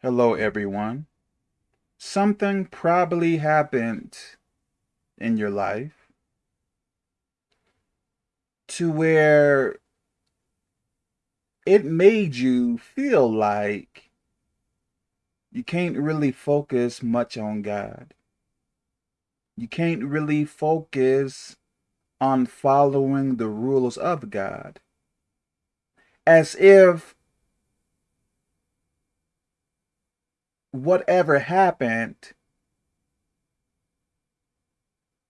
Hello, everyone. Something probably happened in your life to where it made you feel like you can't really focus much on God. You can't really focus on following the rules of God. As if whatever happened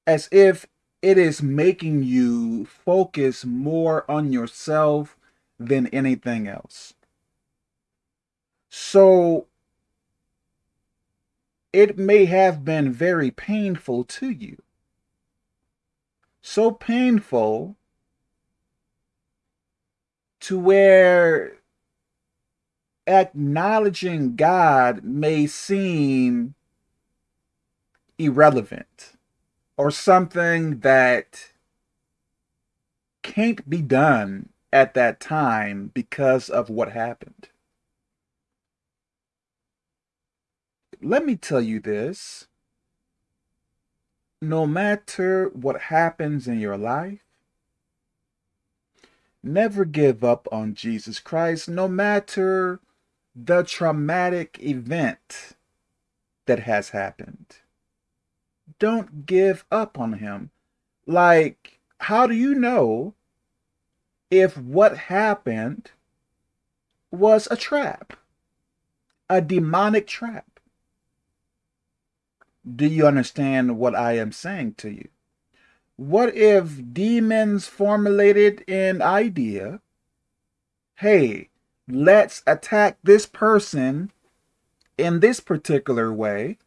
as if it is making you focus more on yourself than anything else. So it may have been very painful to you. So painful to where acknowledging God may seem irrelevant or something that can't be done at that time because of what happened. Let me tell you this. No matter what happens in your life, never give up on Jesus Christ, no matter the traumatic event that has happened. Don't give up on him. Like, how do you know if what happened was a trap? A demonic trap? Do you understand what I am saying to you? What if demons formulated an idea? Hey, let's attack this person in this particular way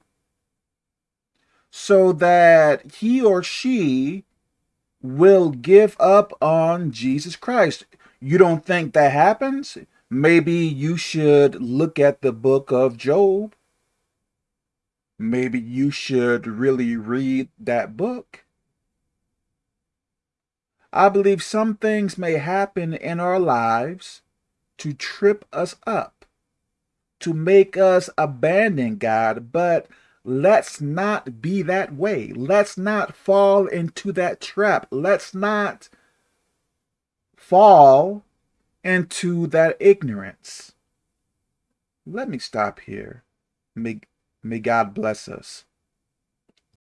so that he or she will give up on Jesus Christ. You don't think that happens? Maybe you should look at the book of Job. Maybe you should really read that book. I believe some things may happen in our lives to trip us up, to make us abandon God, but let's not be that way. Let's not fall into that trap. Let's not fall into that ignorance. Let me stop here. May, may God bless us.